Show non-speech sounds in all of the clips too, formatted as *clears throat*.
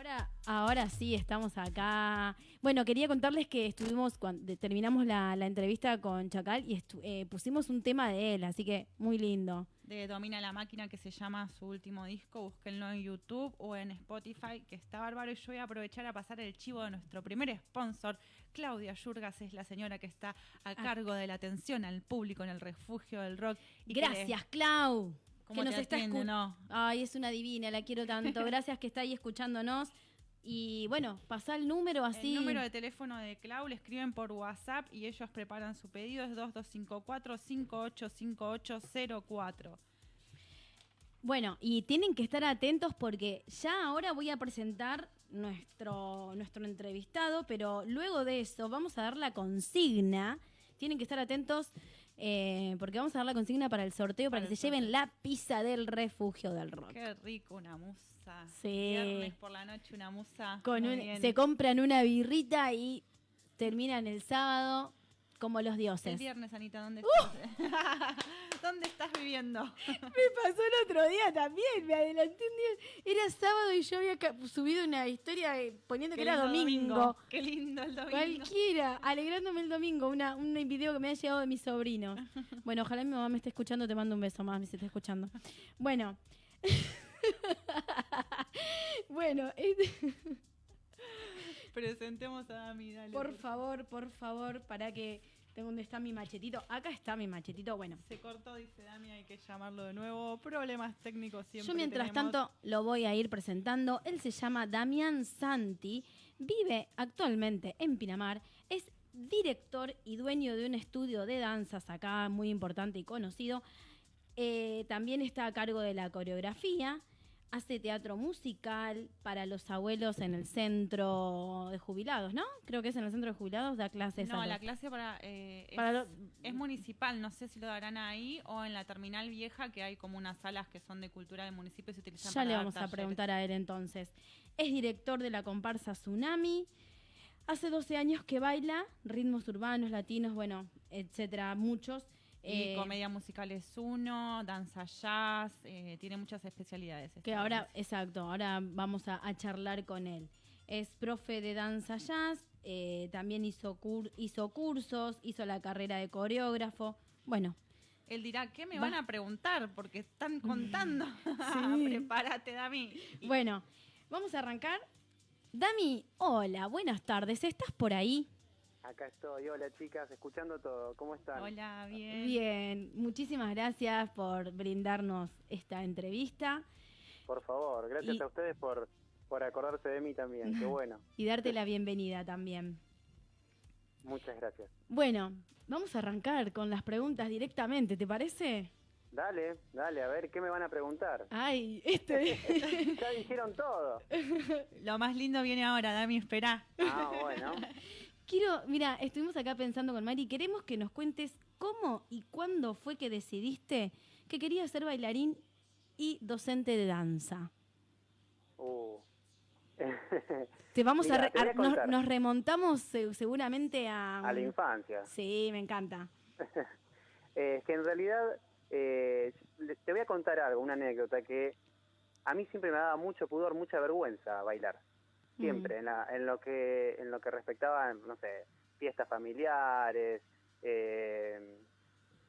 Ahora, ahora sí, estamos acá. Bueno, quería contarles que estuvimos, cuando terminamos la, la entrevista con Chacal y estu- eh, pusimos un tema de él, así que muy lindo. de Domina la Máquina, que se llama su último disco. Búsquenlo en YouTube o en Spotify, que está bárbaro. Y yo voy a aprovechar a pasar el chivo de nuestro primer sponsor. Claudia Yurgas es la señora que está a cargo de la atención al público en el refugio del rock. Y Gracias, Clau. ¿Cómo que nos está atiende, escu- no? Ay, es una divina, la quiero tanto. Gracias que está ahí escuchándonos. Y bueno, pasá el número así. El número de teléfono de Clau le escriben por WhatsApp y ellos preparan su pedido. Es 2254-585804. Bueno, y tienen que estar atentos porque ya ahora voy a presentar nuestro, nuestro entrevistado, pero luego de eso vamos a dar la consigna. Tienen que estar atentos eh, porque vamos a dar la consigna para el sorteo para, Para que se lleven la pizza del refugio del rock. Qué rico, una musa. Sí. Viernes por la noche, una musa. Con un- se compran una birrita y terminan el sábado como los El dioses. viernes, Anita, ¿dónde ¡Uh! estás? *laughs* ¿Dónde estás viviendo? *laughs* Me pasó el otro día también, me adelanté un día. Era sábado y yo había subido una historia eh, poniendo que era domingo. Qué lindo el domingo. Cualquiera, alegrándome el domingo, una, un video que me ha llegado de mi sobrino. *laughs* Bueno, ojalá mi mamá me esté escuchando, te mando un beso, mamá, si está escuchando. Bueno. bueno, este- Presentemos a Dami, dale. por favor, por favor, para que tengo dónde está mi machetito. Acá está mi machetito, bueno. Se cortó, dice Dami, hay que llamarlo de nuevo. Problemas técnicos siempre Yo mientras tenemos. tanto lo voy a ir presentando. Él se llama Damián Santi, vive actualmente en Pinamar, es director y dueño de un estudio de danzas acá muy importante y conocido. Eh, también está a cargo de la coreografía, hace teatro musical para los abuelos en el centro de jubilados, ¿no? Creo que es en el centro de jubilados, da clases. No, a la los- clase para, eh, es, Para lo- es municipal, no sé si lo darán ahí o en la terminal vieja, que hay como unas salas que son de cultura del municipio y se utilizan Ya para le dar vamos a preguntar a él entonces. Es director de la comparsa Tsunami. Hace 12 años que baila ritmos urbanos, latinos, bueno, etcétera, muchos. Y Eh, comedia musical es uno, danza jazz, eh, tiene muchas especialidades. que ahora, exacto, ahora vamos a, a charlar con él. Es profe de danza jazz, eh, también hizo, cur- hizo cursos, hizo la carrera de coreógrafo. Bueno, Él dirá, ¿qué me Va. van a preguntar? Porque están contando. *laughs* *laughs* Prepárate, Dami. Bueno, vamos a arrancar. Dami, hola, buenas tardes, ¿estás por ahí? Acá estoy, hola chicas, escuchando todo, ¿cómo están? Hola, bien. Bien, muchísimas gracias por brindarnos esta entrevista Por favor, gracias Y- a ustedes por, por acordarse de mí también, qué *laughs* bueno, y darte la bienvenida también. muchas gracias. Bueno, vamos a arrancar con las preguntas directamente, ¿te parece? Dale, dale, a ver, ¿qué me van a preguntar? Ay, este... *laughs* *laughs* ya dijeron todo. Lo más lindo viene ahora, Dami, espera. Ah, bueno, Quiero, mira, estuvimos acá pensando con Mari, queremos que nos cuentes cómo y cuándo fue que decidiste que querías ser bailarín y docente de danza. uh. Te vamos a, re- te a nos, remontamos se- seguramente a a la infancia. Sí, me encanta. Eh, *laughs* es que en realidad, eh, te voy a contar algo, una anécdota que a mí siempre me daba mucho pudor, mucha vergüenza bailar. Siempre, en, la- en lo que en lo que respectaba, no sé, fiestas familiares, eh,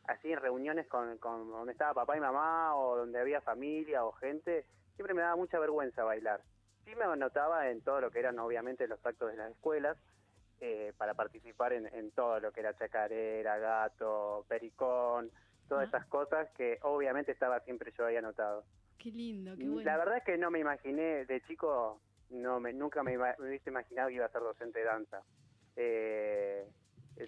así en reuniones con, con donde estaba papá y mamá o donde había familia o gente, siempre me daba mucha vergüenza bailar. Sí me anotaba en todo lo que eran obviamente los actos de las escuelas, eh, para participar en, en todo lo que era chacarera, gato, pericón, todas Ah. esas cosas que obviamente estaba siempre yo ahí anotado. Qué lindo, qué bueno. La verdad es que no me imaginé, de chico, no me, nunca me, hubiese imaginado que iba a ser docente de danza. Eh,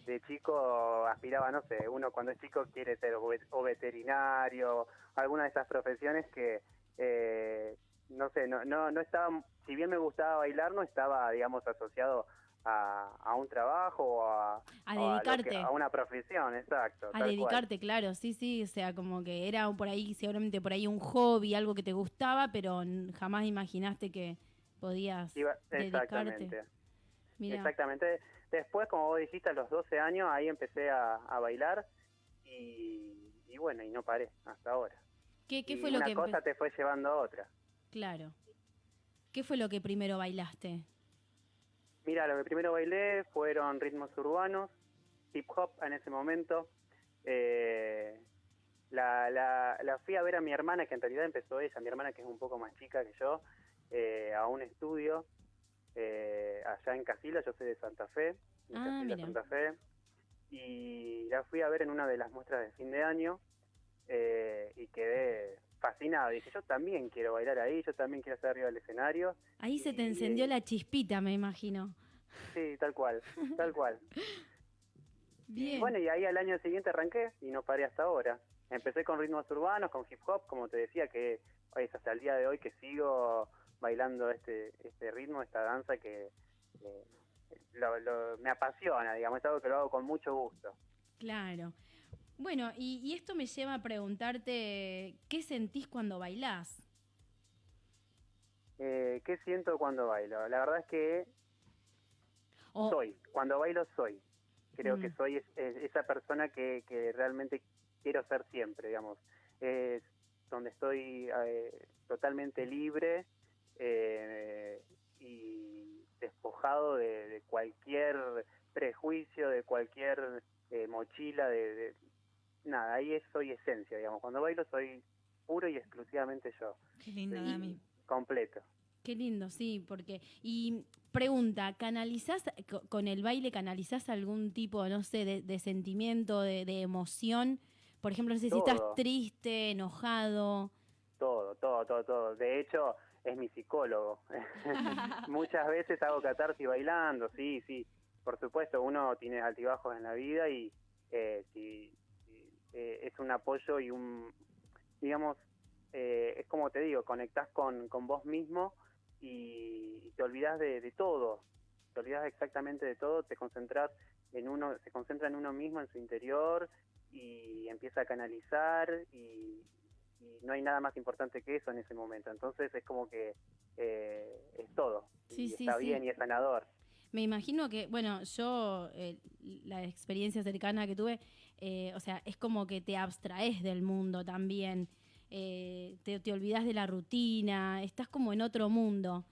de chico aspiraba, no sé, uno cuando es chico quiere ser o, ve- o veterinario, alguna de esas profesiones que, eh, no sé, no, no, no estaba, si bien me gustaba bailar, no estaba, digamos, asociado a, a un trabajo o a, A que- dedicarte. a una profesión, exacto. A cual. dedicarte, claro, sí, sí, o sea, como que era por ahí, seguramente por ahí un hobby, algo que te gustaba, pero jamás imaginaste que podías Iba- dedicarte. exactamente. Mira, Exactamente. Después, como vos dijiste, a los 12 años, ahí empecé a, a bailar y, y bueno, y no paré hasta ahora. ¿qué, qué Y fue lo una que cosa empe- te fue llevando a otra. Claro. ¿qué fue lo que primero bailaste? Mira, lo que primero bailé fueron ritmos urbanos, hip hop en ese momento. Eh, la, la, la, fui a ver a mi hermana, que en realidad empezó ella, mi hermana que es un poco más chica que yo, eh, a un estudio eh, allá en Casila, yo soy de Santa Fe, de Ah, Casila. Santa Fe, y la fui a ver en una de las muestras de fin de año eh, y quedé fascinado. Dije, yo también quiero bailar ahí, yo también quiero estar arriba del escenario. Ahí se te Y- encendió la chispita, me imagino. Sí, tal cual, tal cual. *laughs* Bien. Bueno, y ahí al año siguiente arranqué y no paré hasta ahora. Empecé con ritmos urbanos, con hip hop, como te decía, que es hasta el día de hoy que sigo bailando este este ritmo, esta danza que eh, lo- lo- me apasiona, digamos, es algo que lo hago con mucho gusto. Claro. Bueno, y, y esto me lleva a preguntarte, ¿qué sentís cuando bailás? Eh, ¿Qué siento cuando bailo? La verdad es que soy, cuando bailo soy. Creo que Mm. soy es- es- esa persona que, que realmente quiero ser siempre, digamos. Es donde estoy eh, totalmente libre eh, y despojado de, de cualquier prejuicio, de cualquier eh, mochila, de, de- nada, ahí es, soy esencia, digamos. Cuando bailo soy puro y exclusivamente yo, Qué lindo. Dami. completo. Qué lindo, sí, porque... Y pregunta, ¿canalizás, co- con el baile canalizás algún tipo, no sé, de, de sentimiento, de, de emoción? Por ejemplo, no sé si estás triste, enojado. Todo, todo, todo, todo. De hecho, es mi psicólogo. *laughs* *laughs* Muchas veces hago catarsis bailando, sí, sí. Por supuesto, uno tiene altibajos en la vida y eh, eh, es un apoyo y un, digamos, eh, es como te digo, conectás con, con vos mismo y, y te olvidas de, de todo. Te olvidas exactamente de todo, te concentras en uno, se concentra en uno mismo, en su interior y empieza a canalizar y, y no hay nada más importante que eso en ese momento. Entonces es como que eh, es todo. Sí, y sí, está sí. bien y es sanador. Me imagino que, bueno, yo, eh, la experiencia cercana que tuve, eh, o sea, es como que te abstraes del mundo también, te, te olvidas de la rutina, estás como en otro mundo.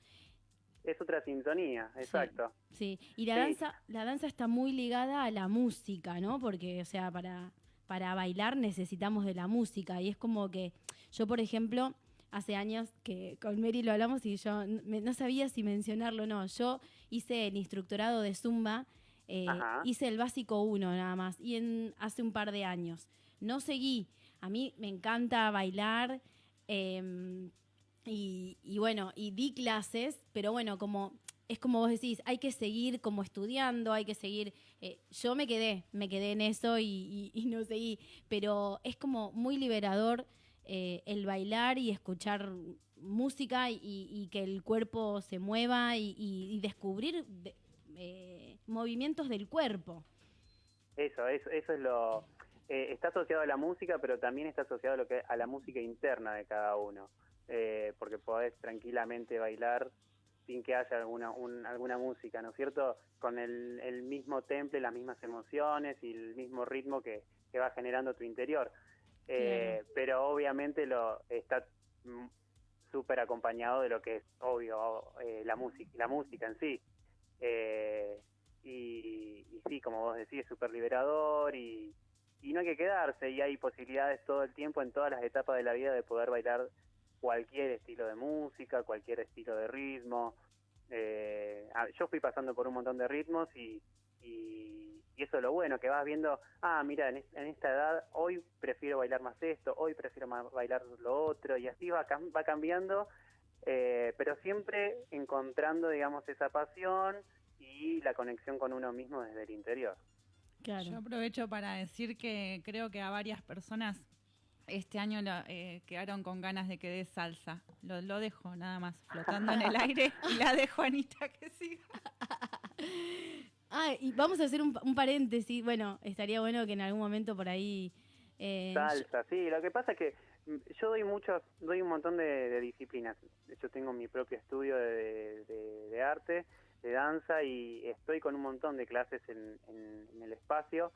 Es otra sintonía, exacto. Sí, y la Sí. danza, la danza está muy ligada a la música, ¿no? Porque, o sea, para, para bailar necesitamos de la música. Y es como que yo, por ejemplo, hace años que con Mary lo hablamos y yo me- no sabía si mencionarlo o no. Yo hice el instructorado de Zumba, eh, hice el básico 1 nada más, y en, hace un par de años. No seguí. A mí me encanta bailar. em, y, y bueno, y di clases, pero bueno, como es como vos decís, hay que seguir como estudiando, hay que seguir. eh, yo me quedé, me quedé en eso y, no seguí, pero es como muy liberador eh, el bailar y escuchar música y, que el cuerpo se mueva y, descubrir de- eh, movimientos del cuerpo. Eso, eso, eso es lo... está asociado a la música, pero también está asociado a, lo que, a la música interna de cada uno. Porque podés tranquilamente bailar sin que haya alguna, un- alguna música, ¿no es cierto? Con el, el mismo temple, las mismas emociones y el mismo ritmo que, que va generando tu interior. Eh, Pero obviamente lo está mm, súper acompañado de lo que es obvio eh, la música la música en sí Eh, y, y sí como vos decís es súper liberador y, y no hay que quedarse y hay posibilidades todo el tiempo en todas las etapas de la vida de poder bailar cualquier estilo de música cualquier estilo de ritmo Eh, yo fui pasando por un montón de ritmos y, y, y eso es lo bueno, que vas viendo, ah, mira, en, es- en esta edad hoy prefiero bailar más esto, hoy prefiero más bailar lo otro, y así va, cam- va cambiando, eh, pero siempre encontrando, digamos, esa pasión y la conexión con uno mismo desde el interior. Claro. Yo aprovecho para decir que creo que a varias personas este año la- eh, quedaron con ganas de que dé salsa. Lo, lo dejo nada más flotando en el aire y la dejo a Anita que siga. *laughs* Ah, y vamos a hacer un, un paréntesis. Bueno, estaría bueno que en algún momento por ahí. eh, Salsa, sí, lo que pasa es que mm, yo doy muchos, doy un montón de, de disciplinas. Yo tengo mi propio estudio de, de- de arte, de danza y estoy con un montón de clases en, en- en el espacio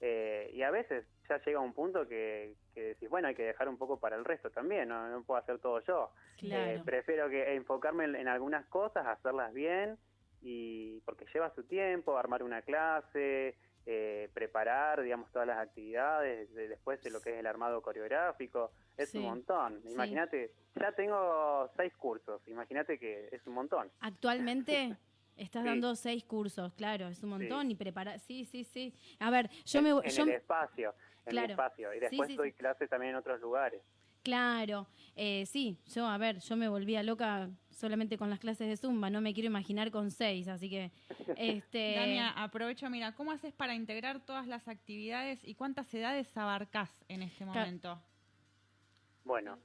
Eh, y a veces ya llega un punto que, que decís, bueno, hay que dejar un poco para el resto también, no, no puedo hacer todo yo. Eh, prefiero que enfocarme en, algunas cosas, hacerlas bien, y porque lleva su tiempo, armar una clase, eh, preparar, digamos, todas las actividades, después de lo que es el armado coreográfico, es un montón. Imagínate, ya tengo seis cursos, imagínate que es un montón. Actualmente... *laughs* Estás dando seis cursos, claro, es un montón y prepara, sí, sí, sí. A ver, yo me en el espacio, en el espacio y después doy clases también en otros lugares. Claro, eh, sí, yo, a ver, yo me volvía loca solamente con las clases de Zumba, no me quiero imaginar con seis, así que... *laughs* Este... Dania, aprovecho, mira, ¿cómo haces para integrar todas las actividades y cuántas edades abarcás en este momento? Bueno,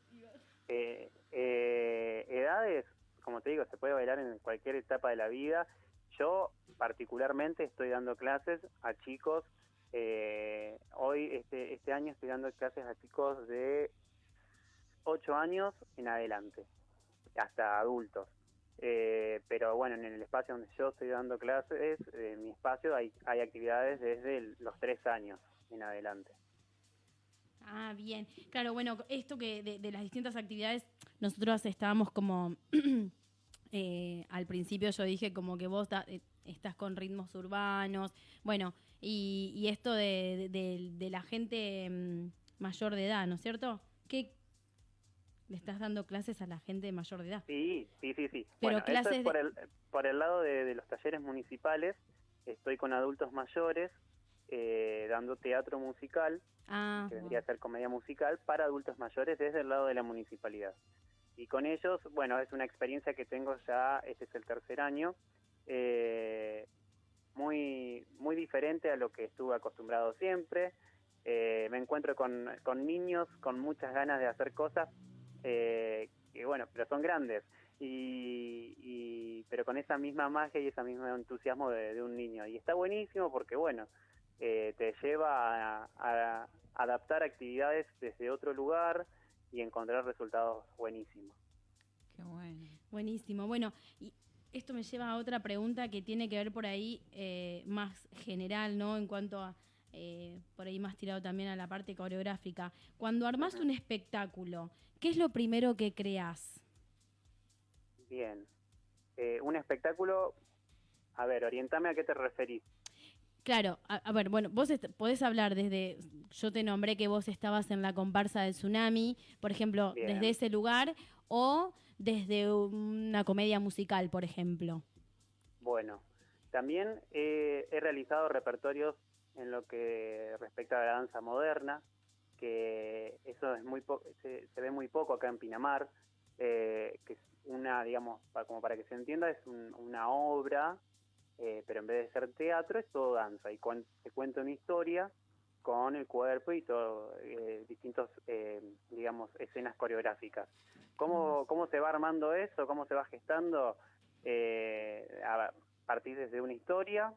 eh, eh, edades, como te digo, se puede bailar en cualquier etapa de la vida. Yo particularmente estoy dando clases a chicos, eh, hoy, este, este año estoy dando clases a chicos de 8 años en adelante, hasta adultos. Eh, pero bueno, en el espacio donde yo estoy dando clases, en mi espacio hay, hay actividades desde los 3 años en adelante. Ah, bien. Claro, bueno, esto que de, las distintas actividades, nosotros estábamos como, *clears throat* eh, al principio yo dije como que vos eh, estás con ritmos urbanos, bueno, y, esto de, la gente mm, mayor de edad, ¿no es cierto? ¿Qué, le estás dando clases a la gente mayor de edad. Sí, sí, sí, sí. Pero clases por, el, por el lado de, los talleres municipales, estoy con adultos mayores eh, dando teatro musical Ah, que vendría a ser comedia musical para adultos mayores desde el lado de la municipalidad. Y con ellos, bueno, es una experiencia que tengo ya, este es el tercer año, eh, muy, muy diferente a lo que estuve acostumbrado siempre. Eh, me encuentro con, con, niños con muchas ganas de hacer cosas, eh, que bueno, pero son grandes. Y, pero con esa misma magia y ese mismo entusiasmo de un niño. Y está buenísimo porque, bueno, eh, te lleva a, adaptar actividades desde otro lugar y encontrar resultados buenísimos. Qué bueno. Buenísimo. Bueno, y esto me lleva a otra pregunta que tiene que ver por ahí eh, más general, ¿no? En cuanto a, eh, por ahí más tirado también a la parte coreográfica. Cuando armas un espectáculo, ¿qué es lo primero que creas? Bien. un espectáculo, a ver, orientame a qué te referís. Claro, a, ver, bueno, vos podés hablar desde, yo te nombré que vos estabas en la comparsa del tsunami, por ejemplo, desde ese lugar o desde una comedia musical, por ejemplo. Bueno, también he realizado repertorios en lo que respecta a la danza moderna, que eso es muy se, ve muy poco acá en Pinamar, eh, que es una, digamos, como para que se entienda, es una obra eh, pero en vez de ser teatro es todo danza y se cuenta una historia con el cuerpo y todo, eh, distintos, eh, digamos, escenas coreográficas. ¿Cómo, ¿Cómo se va armando eso? ¿Cómo se va gestando? a partir desde una historia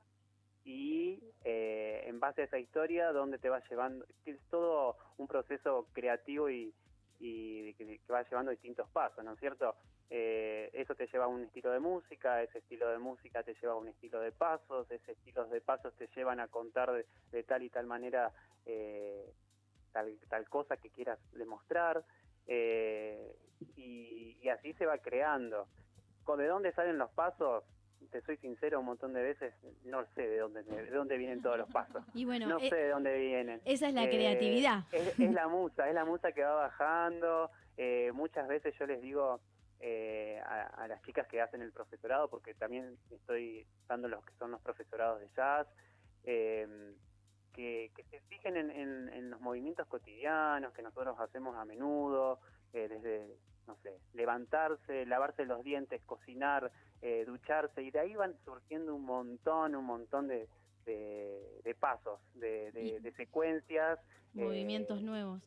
y en base a esa historia, ¿dónde te va llevando? Es todo un proceso creativo y, y que, va llevando distintos pasos, ¿no es cierto? Eh, eso te lleva a un estilo de música, ese estilo de música te lleva a un estilo de pasos, ese estilo de pasos te llevan a contar de, tal y tal manera eh, tal, tal cosa que quieras demostrar, eh, y, y, así se va creando. ¿De dónde salen los pasos? te soy sincero, un montón de veces no sé de dónde, de dónde vienen todos los pasos. *laughs* Y bueno, no eh, sé de dónde vienen. Esa es la creatividad. Es, la musa, es la musa que va bajando. Eh, muchas veces yo les digo eh, a, las chicas que hacen el profesorado, porque también estoy dando los que son los profesorados de jazz, que, que, se fijen en, en, los movimientos cotidianos que nosotros hacemos a menudo, desde, no sé, levantarse, lavarse los dientes, cocinar, eh, ducharse, y de ahí van surgiendo un montón, un montón de, de, pasos, de, de, secuencias. Movimientos eh, nuevos.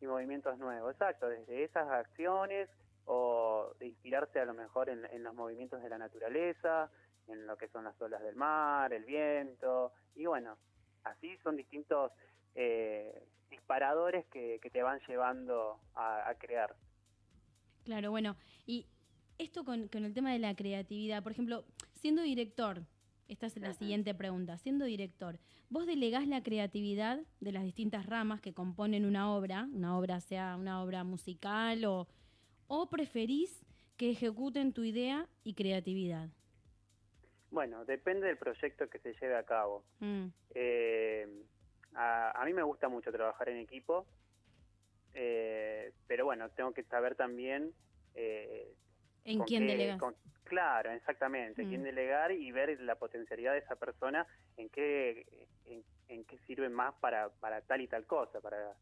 Y movimientos nuevos, exacto, desde esas acciones o de inspirarse a lo mejor en, en los movimientos de la naturaleza, en lo que son las olas del mar, el viento, y bueno, así son distintos eh, disparadores que, que, te van llevando a, a, crear. Claro, bueno, y esto con, el tema de la creatividad, por ejemplo, siendo director, esta es la siguiente pregunta. Siendo director, ¿vos delegás la creatividad de las distintas ramas que componen una obra, una obra sea una obra musical o, o preferís que ejecuten tu idea y creatividad? Bueno, depende del proyecto que se lleve a cabo. Mm, Eh, a, a mí me gusta mucho trabajar en equipo, eh, pero bueno, tengo que saber también... eh, ¿En quién con- claro, exactamente, Mm. quién delegar y ver la potencialidad de esa persona en qué, en, en qué sirve más para, para tal y tal cosa. Para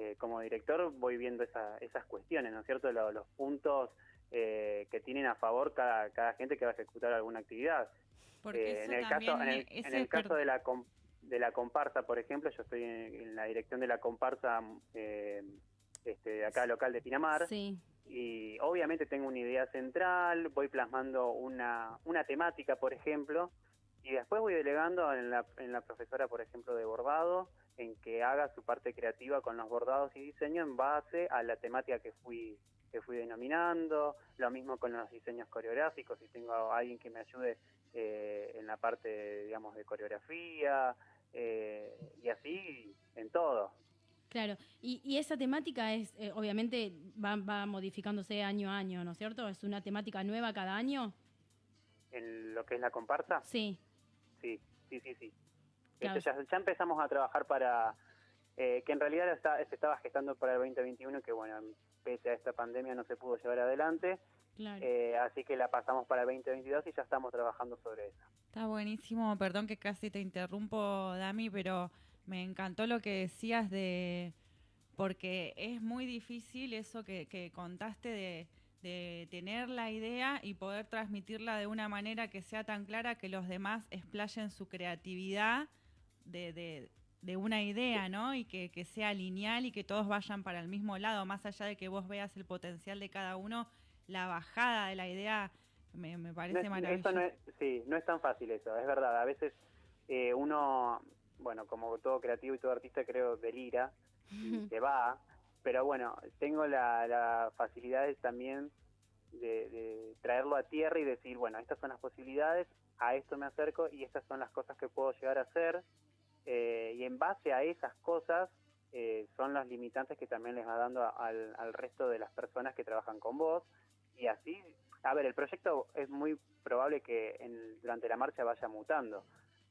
eh, Como director voy viendo esa- esas cuestiones, ¿no es cierto? Lo- los puntos eh, que tienen a favor cada, cada gente que va a ejecutar alguna actividad. Porque Eh, en el caso, en el, en caso de la com- de la comparsa, por ejemplo, yo estoy en, en la dirección de la comparsa eh, este, de acá local de Pinamar Sí, y obviamente tengo una idea central, voy plasmando una, una temática, por ejemplo, y después voy delegando en la, en la profesora, por ejemplo, de bordado, en que haga su parte creativa con los bordados y diseño en base a la temática que fui que fui denominando, lo mismo con los diseños coreográficos, si tengo a alguien que me ayude eh, en la parte, digamos, de coreografía, eh, y así en todo. claro. Y, y esa temática es, eh, obviamente, va, va modificándose año a año, ¿no es cierto? ¿Es una temática nueva cada año? En lo que es la comparsa, Sí, Sí, sí, sí, sí. Claro. Ya, ya empezamos a trabajar para, eh, que en realidad está- se estaba gestando para el 2021, que bueno, pese a esta pandemia no se pudo llevar adelante, claro. eh, así que la pasamos para el 2022 y ya estamos trabajando sobre eso. Está buenísimo, perdón que casi te interrumpo, Dami, pero me encantó lo que decías de, porque es muy difícil eso que, que contaste de, de tener la idea y poder transmitirla de una manera que sea tan clara que los demás explayen su creatividad de, de- de una idea, ¿no? Y que, que sea lineal y que todos vayan para el mismo lado, más allá de que vos veas el potencial de cada uno, la bajada de la idea me, me No parece es- maravilloso. no es, sí, no es tan fácil eso, es verdad. A veces eh, uno, bueno, como todo creativo y todo artista, creo, delira y *laughs* se va, pero bueno, tengo la, la facilidad de también de, de traerlo a tierra y decir, bueno, estas son las posibilidades, a esto me acerco y estas son las cosas que puedo llegar a hacer, eh, y en base a esas cosas eh, son los limitantes que también les va dando a- al, al resto de las personas que trabajan con vos, y así, a ver, el proyecto es muy probable que en- durante la marcha vaya mutando.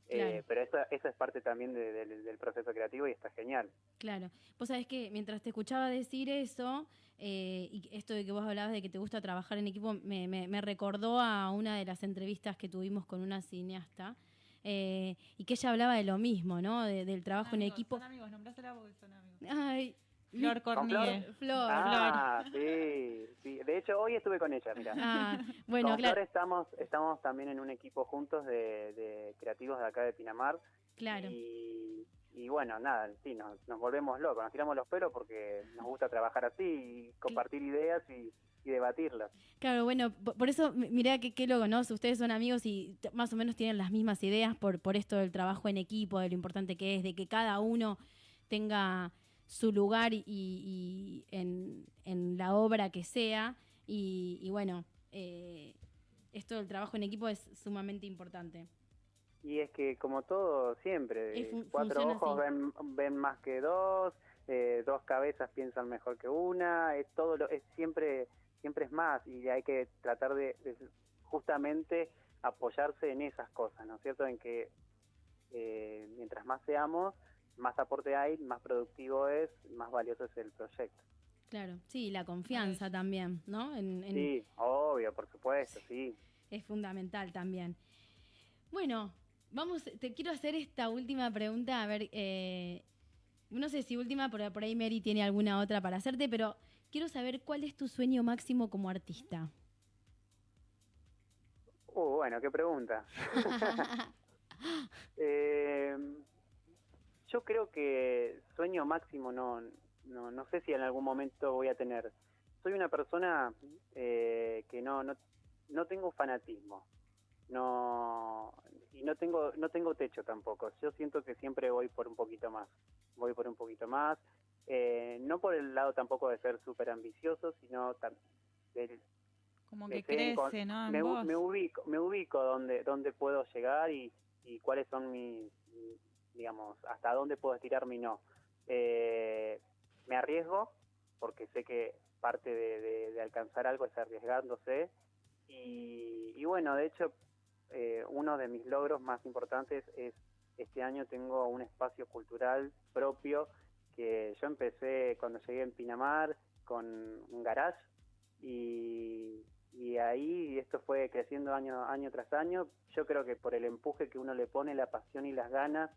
Eh, Claro. pero eso, eso es parte también de- del- del proceso creativo y está genial. Claro. Vos sabés que mientras te escuchaba decir eso, eh, y esto de que vos hablabas de que te gusta trabajar en equipo, me, me- me recordó a una de las entrevistas que tuvimos con una cineasta, eh, y que ella hablaba de lo mismo, ¿no? De- del trabajo en Amigos, equipo. Son amigos, nombrásela porque son amigos. Ay, Flor ¿Con Cornier. Flor. Ah, sí, sí. De hecho, hoy estuve con ella, mira. Ah, bueno, con claro, Flor estamos, estamos también en un equipo juntos de, de creativos de acá de Pinamar. claro. Y, y bueno, nada, sí, nos, nos volvemos locos, nos tiramos los pelos porque nos gusta trabajar así y compartir ideas y, y debatirlas. Claro, bueno, po- por eso, mi- mirá que qué loco, ¿no? Si Ustedes son amigos y más o menos tienen las mismas ideas por, por esto del trabajo en equipo, de lo importante que es, de que cada uno tenga su lugar y, y en, en la obra que sea. Y, y bueno, eh, esto del trabajo en equipo es sumamente importante. Y es que como todo siempre, fun- cuatro ojos ven, ven más que dos, eh, dos cabezas piensan mejor que una, es todo lo, es siempre siempre es más y hay que tratar de, de justamente apoyarse en esas cosas, ¿no es cierto? En que eh, mientras más seamos, más aporte hay, más productivo es, más valioso es el proyecto. Claro, sí, la confianza también, ¿no? En- en- Sí, obvio, por supuesto, sí. es fundamental también. Bueno, vamos, te quiero hacer esta última pregunta, a ver, eh, no sé si última, pero por ahí Mary tiene alguna otra para hacerte, pero quiero saber cuál es tu sueño máximo como artista. Uh, bueno, qué pregunta. *laughs* Eh, yo creo que sueño máximo no, no, no sé si en algún momento voy a tener. Soy una persona eh, que no, no, no tengo fanatismo, no y no tengo no tengo techo tampoco. Yo siento que siempre voy por un poquito más, voy por un poquito más. Eh, no por el lado tampoco de ser súper ambicioso, sino del- Como que con- crece, ¿no? Me, ubico, me ubico donde, donde puedo llegar y, y cuáles son mis, mis, digamos, hasta dónde puedo estirar mi no. Eh, me arriesgo porque sé que parte de, de- de alcanzar algo es arriesgándose y, y bueno, de hecho, eh, uno de mis logros más importantes es este año tengo un espacio cultural propio que yo empecé cuando llegué en Pinamar con un garage y, y ahí esto fue creciendo año, año tras año. Yo creo que por el empuje que uno le pone, la pasión y las ganas,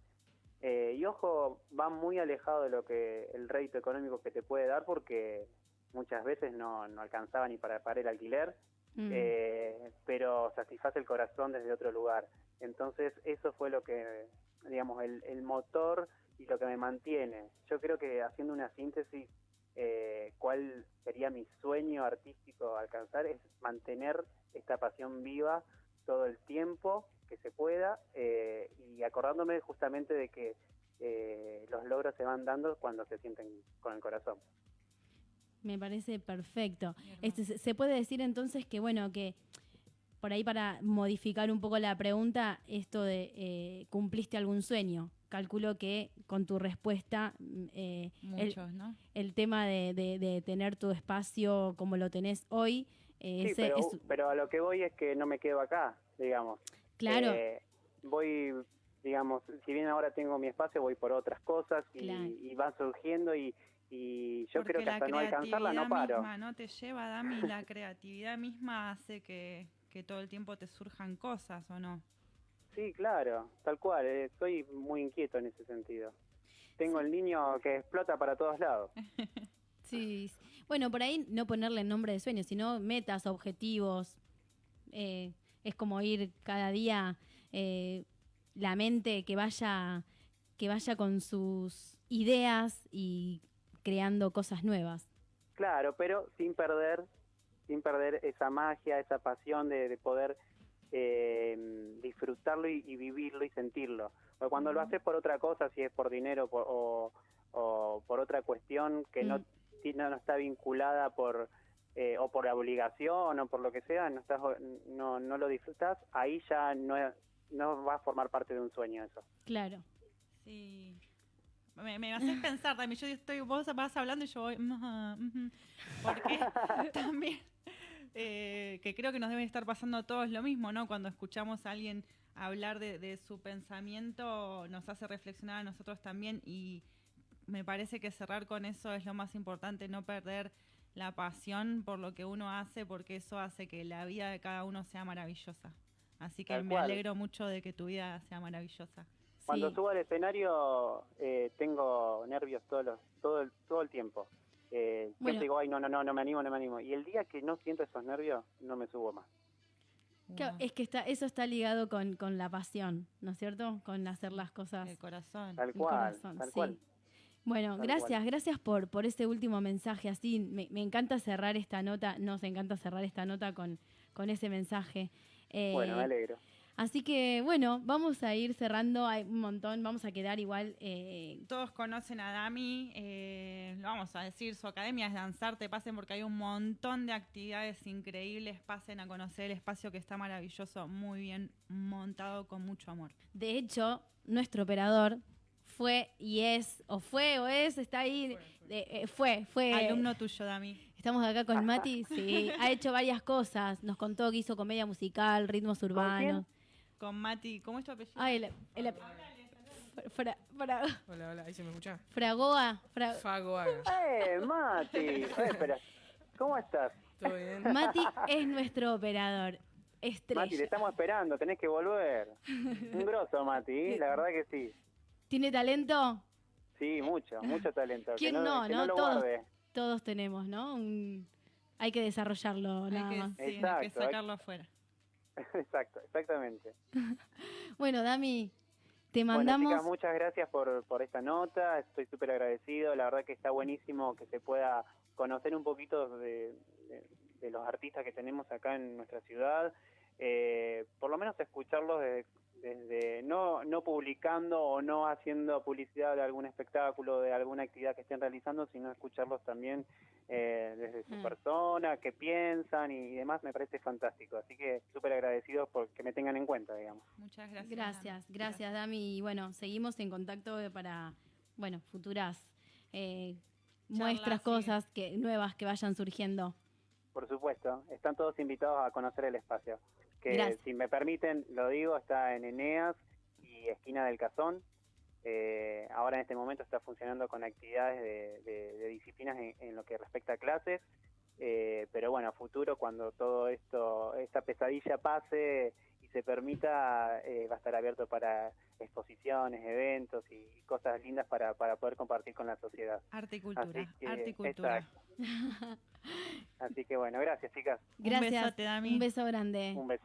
eh, y ojo, va muy alejado de lo que el rédito económico que te puede dar porque muchas veces no, no alcanzaba ni para pagar el alquiler, Mm. eh, pero satisface el corazón desde otro lugar. Entonces eso fue lo que, digamos, el, el motor y lo que me mantiene. Yo creo que haciendo una síntesis, eh, cuál sería mi sueño artístico alcanzar es mantener esta pasión viva todo el tiempo que se pueda eh, y acordándome justamente de que eh, los logros se van dando cuando se sienten con el corazón. Me parece perfecto. Este, se- se puede decir entonces que, bueno, que por ahí para modificar un poco la pregunta, esto de eh, cumpliste algún sueño. Calculo que con tu respuesta mm, eh, el, Muchos, ¿no? el tema de, de- de tener tu espacio como lo tenés hoy, eh, Sí, ese pero, es pero a lo que voy es que no me quedo acá, digamos. claro. Eh, voy, digamos, si bien ahora tengo mi espacio, voy por otras cosas y, Claro. y van surgiendo y, y yo Porque creo que hasta no alcanzarla no creatividad paro. misma no te lleva, Dami, la creatividad misma hace que, que todo el tiempo te surjan cosas, ¿o no? Sí, claro, tal cual, eh, soy muy inquieto en ese sentido. Tengo el niño que explota para todos lados. *laughs* Sí, bueno, por ahí no ponerle nombre de sueños, sino metas, objetivos. Eh, es como ir cada día eh, la mente que vaya, que vaya con sus ideas y creando cosas nuevas. Claro, pero sin perder, sin perder esa magia, esa pasión de, de poder eh, disfrutarlo y, y vivirlo y sentirlo. Porque cuando lo haces por otra cosa, si es por dinero por- o, o por otra cuestión que no, Mm. no no está vinculada por eh, o por la obligación o por lo que sea, no estás no, no lo disfrutas, ahí ya no no va a formar parte de un sueño eso. Claro. Sí. Me, me haces pensar, Dami. Yo estoy, vos vas hablando y yo voy. Porque *laughs* también, eh, que creo que nos debe estar pasando a todos lo mismo, ¿no? Cuando escuchamos a alguien hablar de, de su pensamiento, nos hace reflexionar a nosotros también. Y me parece que cerrar con eso es lo más importante, no perder la pasión por lo que uno hace, porque eso hace que la vida de cada uno sea maravillosa. Así que Tal me cual. alegro mucho de que tu vida sea maravillosa. Cuando Sí. subo al escenario eh, tengo nervios todos los, todo, el, todo el tiempo. Eh, siempre Bueno. digo, ay, no, no, no, no me animo, no me animo. Y el día que no siento esos nervios, no me subo más. Claro, es que está, eso está ligado con, con la pasión, ¿no es cierto? Con hacer las cosas. El corazón. Tal El cual, corazón, tal sí. cual. Bueno, Tal gracias, cual. gracias por, por ese último mensaje. Así, me, me encanta cerrar esta nota, nos encanta cerrar esta nota con, con ese mensaje. Eh, Bueno, me alegro. Así que, bueno, vamos a ir cerrando, hay un montón, vamos a quedar igual. eh, Todos conocen a Dami, eh, lo vamos a decir, su academia es Danzarte, pasen porque hay un montón de actividades increíbles, pasen a conocer el espacio que está maravilloso, muy bien montado, con mucho amor. de hecho, nuestro operador fue y es, o fue o es, está ahí, eh, eh, fue, fue. Alumno tuyo, Dami. Estamos acá con Mati, sí, ha hecho varias cosas, nos contó que hizo comedia musical, ritmos urbanos. Con Mati, ¿cómo es tu apellido? Ay, el, el ap- fra- fra- Hola, hola, ahí se me escucha. Fragoa, fra- Fago Haga. ¡Eh, Mati! Eh, espera, ¿cómo estás? ¿Todo bien? Mati es nuestro operador, Mati, te estrella. estamos esperando, tenés que volver. Un grosso, Mati, la verdad que sí. ¿Tiene talento? Sí, mucho, mucho talento. ¿Quién que no, que no? lo Todos. guarde. Todos tenemos, ¿no? Un- Hay que desarrollarlo hay, nada que, más. sí, hay que Exacto, hay- sacarlo afuera. *laughs* Exacto, exactamente. *laughs* Bueno, Dami, te Bueno, mandamos... chicas, muchas gracias por, por esta nota, estoy súper agradecido, la verdad que está buenísimo que se pueda conocer un poquito de, de- de los artistas que tenemos acá en nuestra ciudad, eh, por lo menos escucharlos desde, desde no, no publicando o no haciendo publicidad de algún espectáculo, de alguna actividad que estén realizando, sino escucharlos también eh, desde su Mm. persona, qué piensan y demás, me parece fantástico. Así que súper agradecidos por que me tengan en cuenta, digamos. Muchas gracias. Gracias, Dami. gracias Dami. Y bueno, seguimos en contacto para, bueno, futuras eh, muestras, sí. cosas que nuevas que vayan surgiendo. Por supuesto, están todos invitados a conocer el espacio. Que Gracias. si me permiten, lo digo, está en Eneas y esquina del Cazón. Eh, ahora en este momento está funcionando con actividades de, de- de disciplinas en, en lo que respecta a clases. Eh, pero bueno, a futuro, cuando todo esto, esta pesadilla pase y se permita, eh, va a estar abierto para exposiciones, eventos y cosas lindas para, para poder compartir con la sociedad. Arte y cultura. Así que, Arte y cultura. *laughs* Así que bueno, gracias chicas. Gracias. Un besote, Dami. Un beso grande. Un beso.